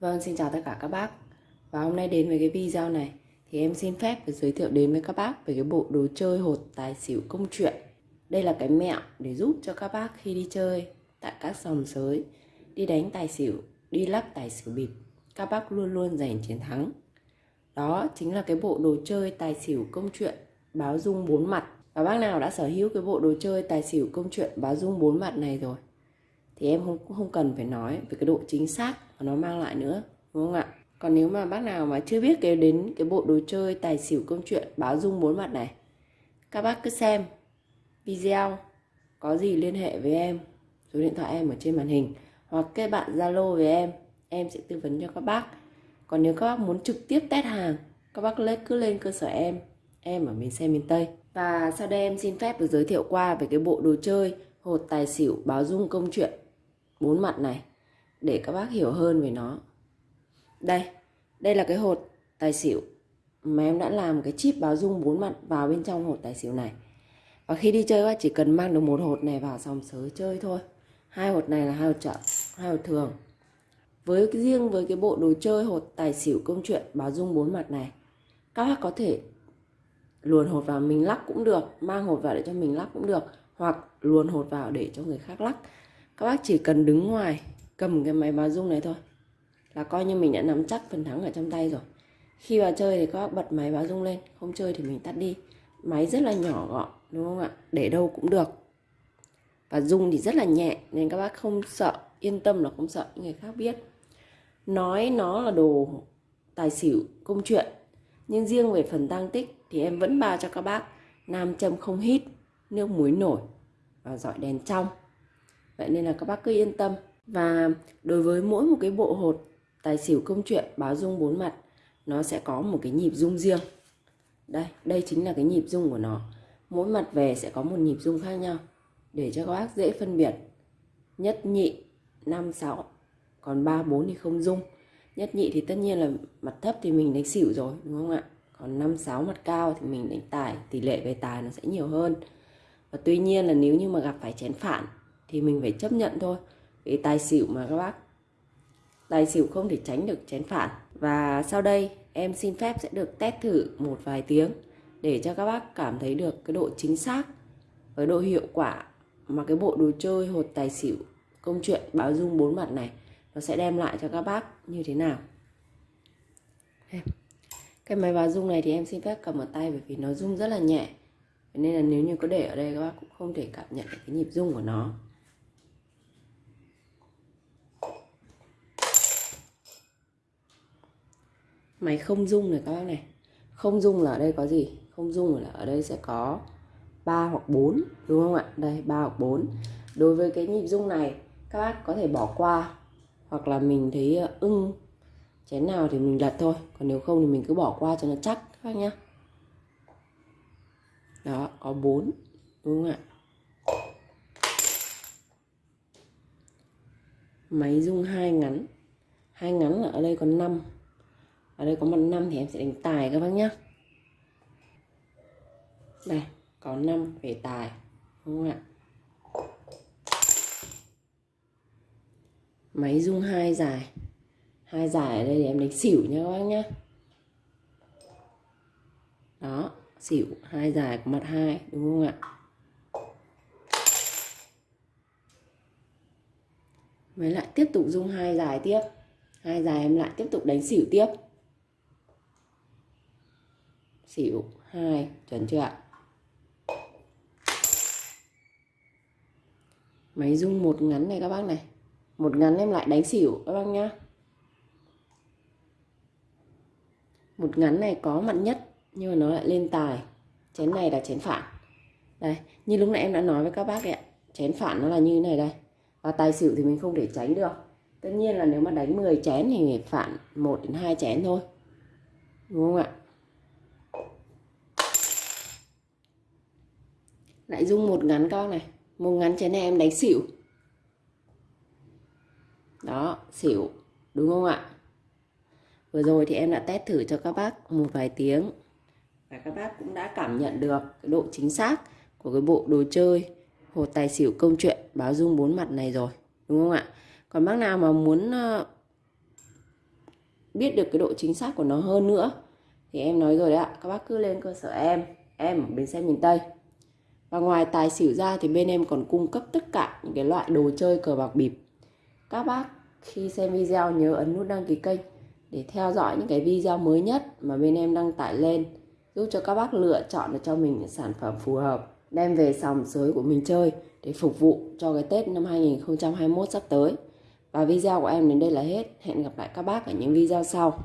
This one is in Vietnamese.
Vâng, xin chào tất cả các bác. Và hôm nay đến với cái video này Thì em xin phép giới thiệu đến với các bác Về cái bộ đồ chơi hột tài xỉu công chuyện. Đây là cái mẹo để giúp cho các bác khi đi chơi Tại các sòng sới Đi đánh tài xỉu, đi lắc tài xỉu bịp Các bác luôn luôn giành chiến thắng. Đó chính là cái bộ đồ chơi tài xỉu công chuyện Báo dung bốn mặt. Và bác nào đã sở hữu cái bộ đồ chơi tài xỉu công chuyện báo dung bốn mặt này rồi thì em không không cần phải nói về cái độ chính xác mà nó mang lại nữa, đúng không ạ? Còn nếu mà bác nào mà chưa biết cái đến cái bộ đồ chơi, tài xỉu công chuyện, báo dung bốn mặt này, các bác cứ xem video, có gì liên hệ với em, số điện thoại em ở trên màn hình, hoặc kết bạn zalo với em em sẽ tư vấn cho các bác. Còn nếu các bác muốn trực tiếp test hàng, các bác lấy cứ lên cơ sở em em ở miền xe miền tây. Và sau đây em xin phép được giới thiệu qua về cái bộ đồ chơi, hột tài xỉu, báo dung công chuyện bốn mặt này để các bác hiểu hơn về nó. Đây đây là cái hột tài xỉu mà em đã làm cái chip báo dung bốn mặt vào bên trong hột tài xỉu này. Và khi đi chơi các chỉ cần mang được một hột này vào sòng sới chơi thôi. Hai hột này là hai hột chợ, hai hột thường. Với riêng với cái bộ đồ chơi hột tài xỉu công chuyện báo dung bốn mặt này, các bác có thể luồn hột vào mình lắc cũng được, mang hột vào để cho mình lắc cũng được, hoặc luồn hột vào để cho người khác lắc các bác chỉ cần đứng ngoài, cầm cái máy báo rung này thôi. Là coi như mình đã nắm chắc phần thắng ở trong tay rồi. Khi vào chơi thì các bác bật máy báo rung lên, không chơi thì mình tắt đi. Máy rất là nhỏ gọn, đúng không ạ? Để đâu cũng được. Và rung thì rất là nhẹ, nên các bác không sợ, yên tâm là không sợ những người khác biết. Nói nó là đồ tài xỉu, công chuyện, nhưng riêng về phần tăng tích thì em vẫn bao cho các bác. Nam châm không hít, nước muối nổi và dọi đèn trong vậy nên là các bác cứ yên tâm. Và đối với mỗi một cái bộ hột tài xỉu công chuyện báo dung bốn mặt, nó sẽ có một cái nhịp dung riêng. Đây đây chính là cái nhịp dung của nó. Mỗi mặt về sẽ có một nhịp dung khác nhau. Để cho các bác dễ phân biệt, nhất nhị, năm, sáu, còn ba, bốn thì không dung. Nhất nhị thì tất nhiên là mặt thấp thì mình đánh xỉu rồi, đúng không ạ? Còn năm, sáu mặt cao thì mình đánh tài, tỷ lệ về tài nó sẽ nhiều hơn. Và tuy nhiên là nếu như mà gặp phải chén phản thì mình phải chấp nhận thôi. Vì tài xỉu mà các bác, tài xỉu không thể tránh được chén phản. Và sau đây, em xin phép sẽ được test thử một vài tiếng để cho các bác cảm thấy được cái độ chính xác với độ hiệu quả mà cái bộ đồ chơi hột tài xỉu, công chuyện báo dung bốn mặt này nó sẽ đem lại cho các bác như thế nào. Cái máy báo dung này thì em xin phép cầm ở tay bởi vì nó rung rất là nhẹ. Nên là nếu như có để ở đây, các bác cũng không thể cảm nhận được cái nhịp rung của nó. Máy không dung này các bác này. Không dung là ở đây có gì? Không dung là ở đây sẽ có 3 hoặc 4 đúng không ạ? Đây 3 hoặc 4 đối với cái nhịp dung này, các bác có thể bỏ qua, hoặc là mình thấy ờ, ưng, chén nào thì mình lật thôi. Còn nếu không thì mình cứ bỏ qua cho nó chắc, các bác nhá. Đó, có 4 đúng không ạ? Máy dung hai ngắn. Hai ngắn là ở đây có 5 ở đây có mặt năm thì em sẽ đánh tài các bác nhé đây, có 5 về tài, đúng không ạ? Máy rung hai dài. Hai dài ở đây thì em đánh xỉu nha các bác nhé đó, xỉu, hai dài của mặt hai, đúng không ạ? Với lại tiếp tục rung hai dài tiếp. Hai dài em lại tiếp tục đánh xỉu tiếp xỉu. Hai. Chuẩn chưa ạ? Máy rung một ngắn này các bác này. Một ngắn em lại đánh xỉu các bác nhá. Một ngắn này có mặn nhất, nhưng mà nó lại lên tài. Chén này là chén phản. Đây, như lúc nãy em đã nói với các bác ạ, chén phản nó là như này đây. Và tài xỉu thì mình không thể tránh được. Tất nhiên là nếu mà đánh 10 chén thì phản 1 đến 2 chén thôi. Đúng không ạ? Lại dung một ngắn con này. Một ngắn chén này em đánh xỉu. Đó, xỉu. Đúng không ạ? Vừa rồi thì em đã test thử cho các bác một vài tiếng. Và các bác cũng đã cảm nhận được cái độ chính xác của cái bộ đồ chơi, hột tài xỉu công chuyện báo dung bốn mặt này rồi. Đúng không ạ? Còn bác nào mà muốn ờ, biết được cái độ chính xác của nó hơn nữa thì em nói rồi đấy ạ. Các bác cứ lên cơ sở em em ở bến xe miền Tây và ngoài tài xỉu ra thì bên em còn cung cấp tất cả những cái loại đồ chơi cờ bạc bịp các bác khi xem video nhớ ấn nút đăng ký kênh để theo dõi những cái video mới nhất mà bên em đăng tải lên, giúp cho các bác lựa chọn được cho mình những sản phẩm phù hợp, đem về sòng sới của mình chơi để phục vụ cho cái Tết năm 2021 sắp tới. Và video của em đến đây là hết. Hẹn gặp lại các bác ở những video sau.